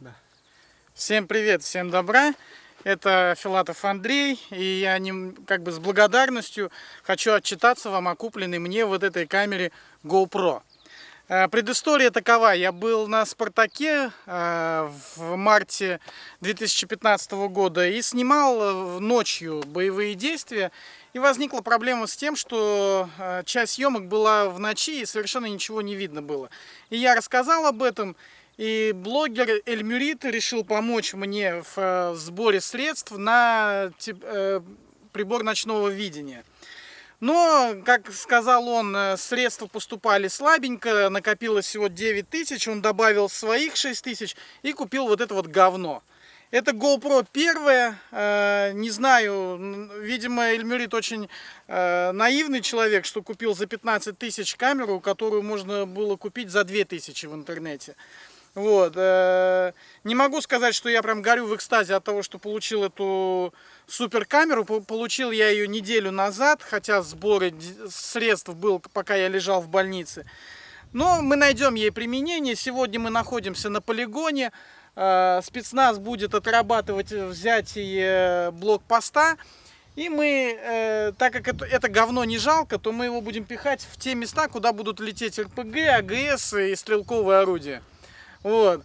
Да. Всем привет, всем добра. Это Филатов Андрей, и я не, как бы с благодарностью хочу отчитаться вам о купленной мне вот этой камере GoPro. Э, предыстория такова. Я был на Спартаке э, в марте 2015 года и снимал э, ночью боевые действия. И возникла проблема с тем, что часть съемок была в ночи и совершенно ничего не видно было. И я рассказал об этом. И блогер Эльмюрит решил помочь мне в э, сборе средств на э, прибор ночного видения. Но, как сказал он, э, средства поступали слабенько, накопилось всего 9 тысяч, он добавил своих 6 тысяч и купил вот это вот говно. Это GoPro первая, не знаю, видимо, Эльмюрит очень наивный человек, что купил за 15 тысяч камеру, которую можно было купить за 2 тысячи в интернете. Вот. Э, не могу сказать, что я прям горю в экстазе от того, что получил эту супер камеру. Получил я ее неделю назад, хотя сборы средств был, пока я лежал в больнице. Но мы найдем ей применение. Сегодня мы находимся на полигоне. Э, спецназ будет отрабатывать взятие блокпоста. И мы, так как это, это говно не жалко, то мы его будем пихать в те места, куда будут лететь РПГ, АГС и стрелковые орудия. Вот.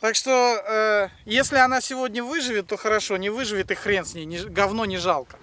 Так что, э, если она сегодня выживет, то хорошо, не выживет и хрен с ней, не, говно не жалко.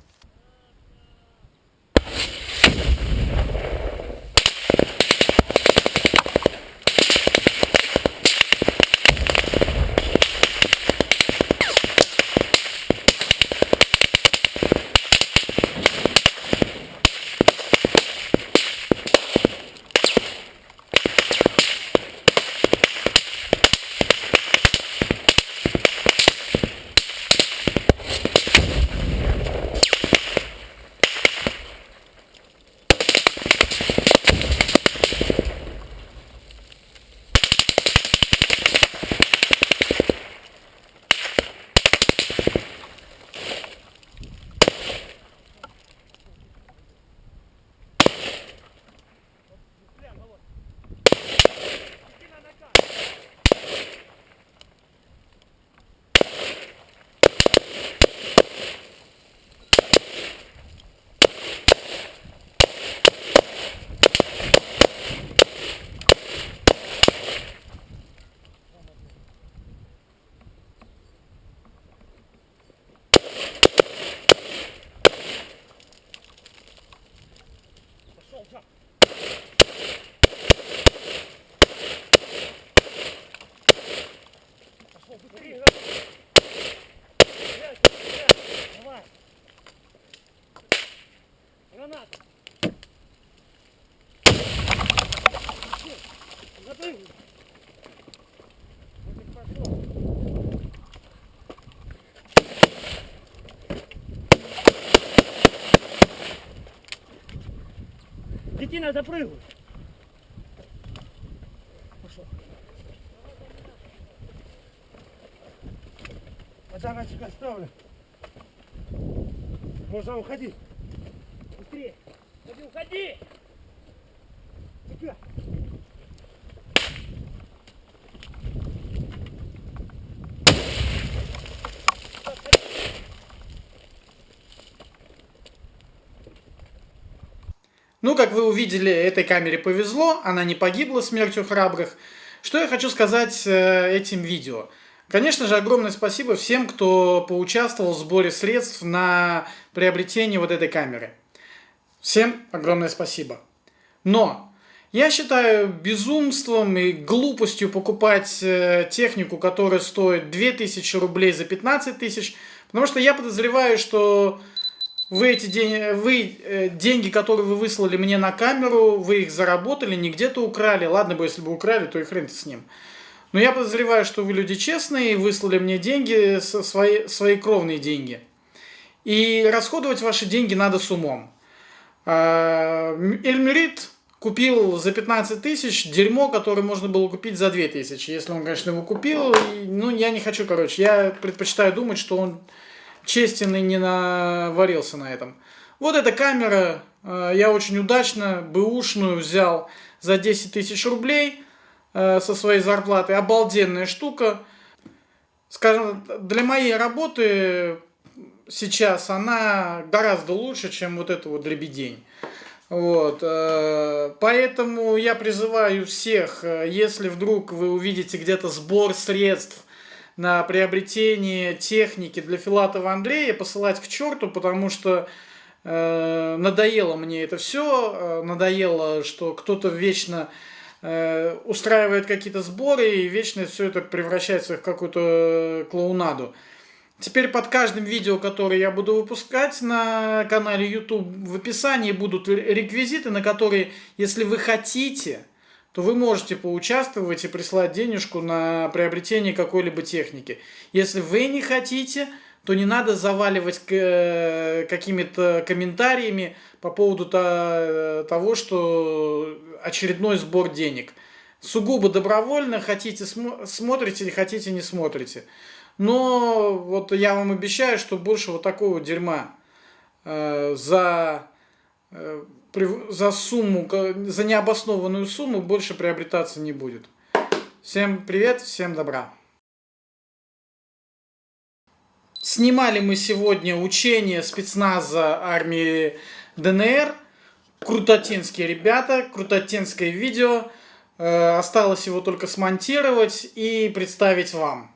Детина, запрыгивай! Пошел. Подарочек оставлю. Можно уходить. Быстрее. Уходи, уходи. Тихо. Ну, как вы увидели, этой камере повезло, она не погибла смертью храбрых. Что я хочу сказать э, этим видео? Конечно же, огромное спасибо всем, кто поучаствовал в сборе средств на приобретение вот этой камеры. Всем огромное спасибо. Но я считаю безумством и глупостью покупать э, технику, которая стоит 2000 рублей за 15 тысяч, потому что я подозреваю, что вы эти деньги, вы, э, деньги, которые вы выслали мне на камеру, вы их заработали, не где-то украли. Ладно бы, если бы украли, то и хрен с ним. Но я подозреваю, что вы люди честные, выслали мне деньги, свои, свои кровные деньги. И расходовать ваши деньги надо с умом. А, Эльмерит купил за 15 тысяч дерьмо, которое можно было купить за 2 тысячи. Если он, конечно, его купил, ну, я не хочу, короче, я предпочитаю думать, что он честен и не наварился на этом. Вот эта камера, а, я очень удачно бэушную взял за 10 тысяч рублей а, со своей зарплаты. Обалденная штука. скажем, для моей работы сейчас она гораздо лучше, чем вот это вот дребедень. Вот, э, поэтому я призываю всех, э, если вдруг вы увидите где-то сбор средств на приобретение техники для Филатова Андрея, посылать к черту, потому что э, надоело мне это все, э, надоело, что кто-то вечно э, устраивает какие-то сборы и вечно все это превращается в какую-то клоунаду. Теперь под каждым видео, которое я буду выпускать на канале YouTube, в описании будут реквизиты, на которые, если вы хотите, то вы можете поучаствовать и прислать денежку на приобретение какой-либо техники. Если вы не хотите, то не надо заваливать э, какими-то комментариями по поводу того, что очередной сбор денег. Сугубо добровольно, хотите смотрите, хотите не смотрите. Но вот я вам обещаю, что больше вот такого дерьма э, за, э, за сумму, за необоснованную сумму больше приобретаться не будет. Всем привет, всем добра. Снимали мы сегодня учение спецназа армии ДНР. Крутотинские ребята, крутотинское видео. Э, осталось его только смонтировать и представить вам.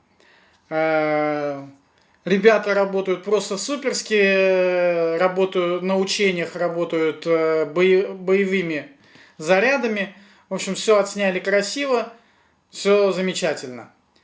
Э, ребята работают просто суперски, работают на учениях, работают э, боевыми зарядами. В общем, все отсняли красиво, все замечательно.